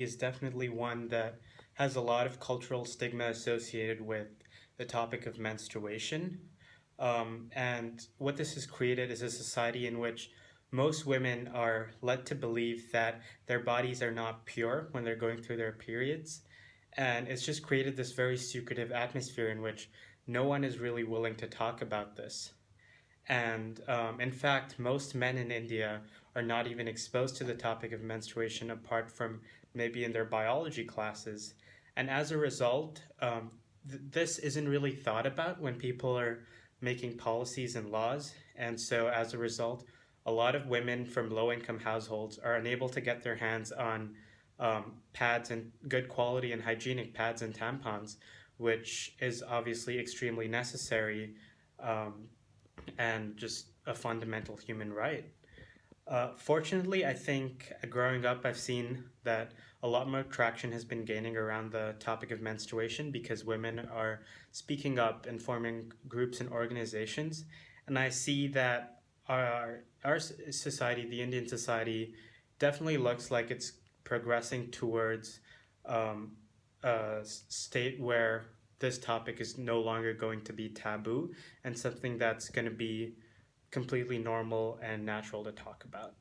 is definitely one that has a lot of cultural stigma associated with the topic of menstruation. Um, and what this has created is a society in which most women are led to believe that their bodies are not pure when they're going through their periods. And it's just created this very secretive atmosphere in which no one is really willing to talk about this. And um, in fact, most men in India are not even exposed to the topic of menstruation apart from maybe in their biology classes. And as a result, um, th this isn't really thought about when people are making policies and laws. And so as a result, a lot of women from low income households are unable to get their hands on um, pads and good quality and hygienic pads and tampons, which is obviously extremely necessary um, and just a fundamental human right. Uh, fortunately, I think growing up, I've seen that a lot more traction has been gaining around the topic of menstruation because women are speaking up and forming groups and organizations. And I see that our, our society, the Indian society, definitely looks like it's progressing towards um, a state where this topic is no longer going to be taboo and something that's going to be completely normal and natural to talk about.